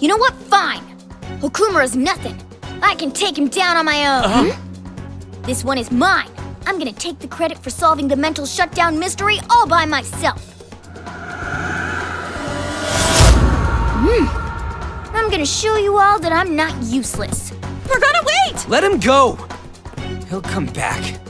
You know what? Fine. Okumura's nothing. I can take him down on my own. Uh-huh. This one is mine. I'm gonna take the credit for solving the mental shutdown mystery all by myself. Hmm. I'm gonna show you all that I'm not useless. We're gonna wait! Let him go! He'll come back.